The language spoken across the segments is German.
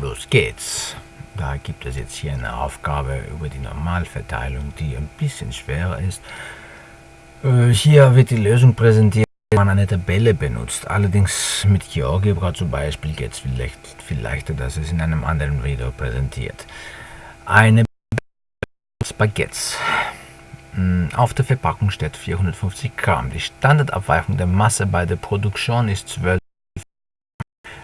los geht's. Da gibt es jetzt hier eine Aufgabe über die Normalverteilung, die ein bisschen schwerer ist. Äh, hier wird die Lösung präsentiert, wenn man eine Tabelle benutzt. Allerdings mit GeoGebra zum Beispiel geht es vielleicht viel leichter, dass es in einem anderen Video präsentiert. Eine Baguettes. Hm, auf der Verpackung steht 450 Gramm. Die Standardabweichung der Masse bei der Produktion ist 12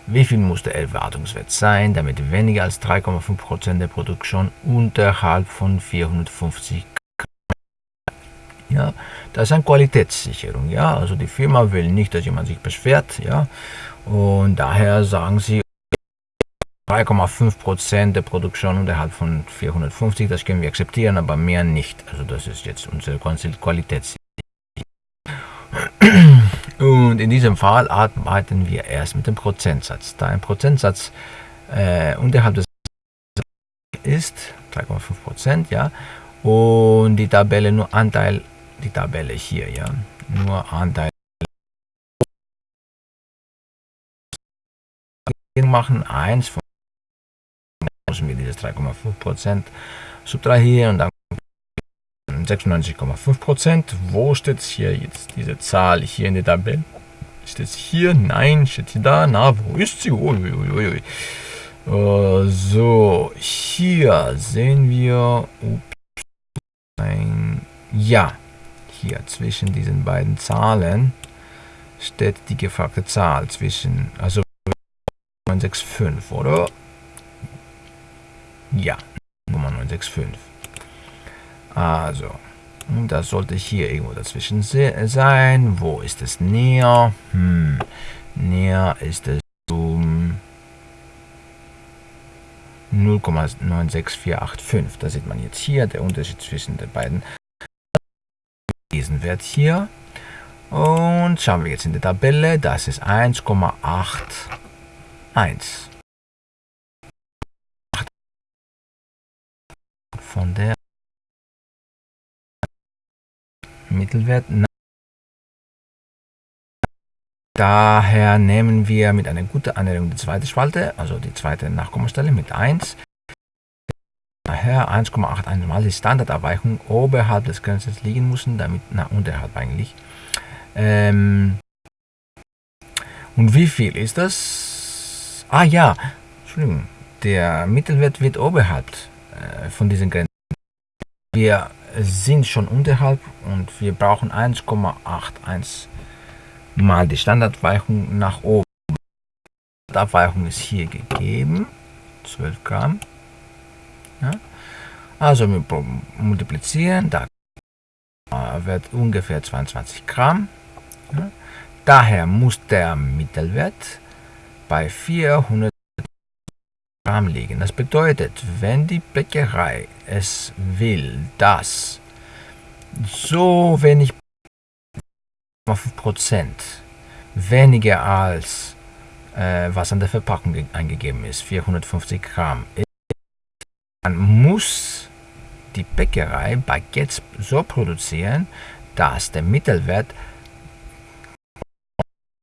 wie viel muss der Erwartungswert sein, damit weniger als 3,5% der Produktion unterhalb von 450 ja, das ist eine Qualitätssicherung, ja, also die Firma will nicht, dass jemand sich beschwert, ja, und daher sagen sie 3,5% der Produktion unterhalb von 450, das können wir akzeptieren, aber mehr nicht, also das ist jetzt unsere Qualitätssicherung. Und in diesem Fall arbeiten wir erst mit dem Prozentsatz. Da ein Prozentsatz äh, unterhalb des ist, 3,5 Prozent, ja, und die Tabelle nur Anteil, die Tabelle hier, ja, nur Anteil. Machen, 1 von müssen wir dieses 3,5 Prozent subtrahieren und dann 96,5 Prozent. Wo steht hier jetzt diese Zahl hier in der Tabelle? Steht sie hier? Nein, steht sie da? Na, wo ist sie? Uiuiui. Uh, so, hier sehen wir, ups, ein, ja, hier zwischen diesen beiden Zahlen steht die gefragte Zahl zwischen, also 965, oder? Ja, Nummer 965. Also, das sollte hier irgendwo dazwischen sein. Wo ist es näher? Hm, näher ist es um 0,96485. Da sieht man jetzt hier der Unterschied zwischen den beiden. Diesen Wert hier. Und schauen wir jetzt in der Tabelle. Das ist 1,81. Von der Mittelwert. Daher nehmen wir mit einer guten Annäherung die zweite Spalte, also die zweite Nachkommastelle mit 1. Daher 1,81 mal die Standardabweichung oberhalb des Grenzes liegen müssen, damit, na, unterhalb eigentlich. Ähm, und wie viel ist das? Ah ja, Entschuldigung, der Mittelwert wird oberhalb äh, von diesen Grenzen. Wir sind schon unterhalb und wir brauchen 1,81 mal die Standardweichung nach oben. Die Abweichung ist hier gegeben, 12 Gramm. Ja. Also wir multiplizieren, da wird ungefähr 22 Gramm. Ja. Daher muss der Mittelwert bei 400 Gramm liegen. Das bedeutet, wenn die Bäckerei es will, dass so wenig 5% weniger als äh, was an der Verpackung eingegeben ist, 450 Gramm, dann muss die Bäckerei Baguettes so produzieren, dass der Mittelwert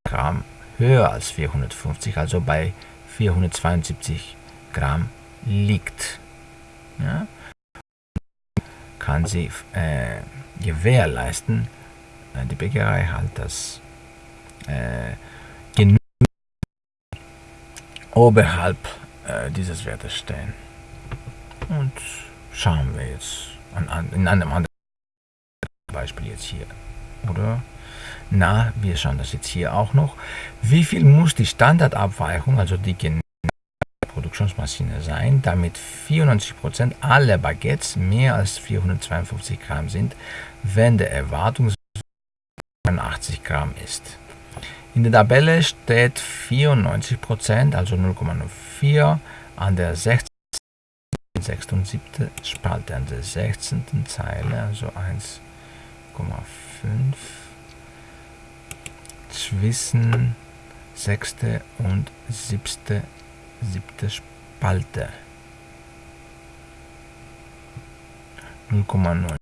Gramm höher als 450, also bei 472 Gramm liegt. Ja? Kann sie äh, gewährleisten, äh, die Bäckerei halt das äh, genug oberhalb äh, dieses Wertes stehen. Und schauen wir jetzt an, an, in einem anderen Beispiel jetzt hier. Oder? Na, wir schauen das jetzt hier auch noch. Wie viel muss die Standardabweichung, also die Produktionsmaschine sein, damit 94% aller Baguettes mehr als 452 Gramm sind, wenn der Erwartungswert 80 Gramm ist. In der Tabelle steht 94%, also 0,04 an der 16. 6. und 7. Spalte, an der 16. Zeile, also 1,5 zwischen 6. und 7 siebte Spalte 0,9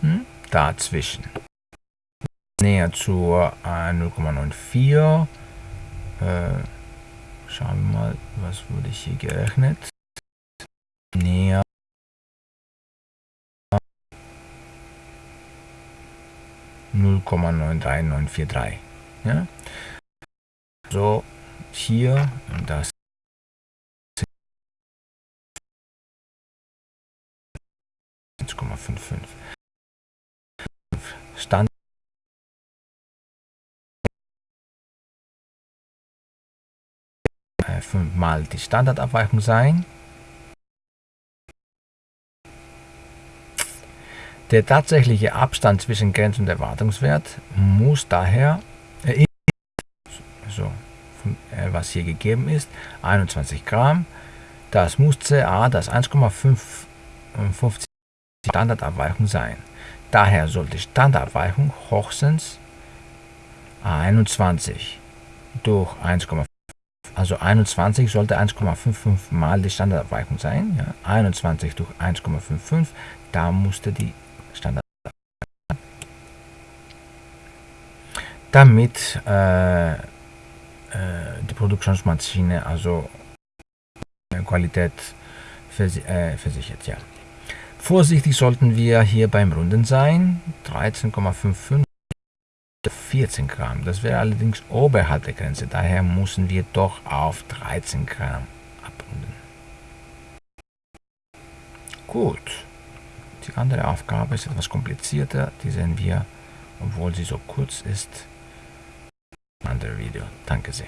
hm? dazwischen näher zur äh, 0,94. Äh, schauen wir mal, was wurde hier gerechnet. Näher 0,93943. Ja? So, hier, das Stand fünfmal die Standardabweichung sein. Der tatsächliche Abstand zwischen Grenz- und Erwartungswert muss daher, äh, so, äh, was hier gegeben ist, 21 Gramm. Das muss CA, das 1,55 Standardabweichung sein. Daher sollte Standardabweichung hochstens 21 durch 1,5 also 21 sollte 1,55 mal die Standardabweichung sein. Ja. 21 durch 1,55, da musste die Standard. Damit äh, äh, die Produktionsmaschine also Qualität äh, versichert. Ja. Vorsichtig sollten wir hier beim Runden sein. 13,55 14 Gramm. Das wäre allerdings oberhalb der Grenze. Daher müssen wir doch auf 13 Gramm abrunden. Gut. Die andere Aufgabe ist etwas komplizierter. Die sehen wir, obwohl sie so kurz ist, einem anderen Video. Danke sehr.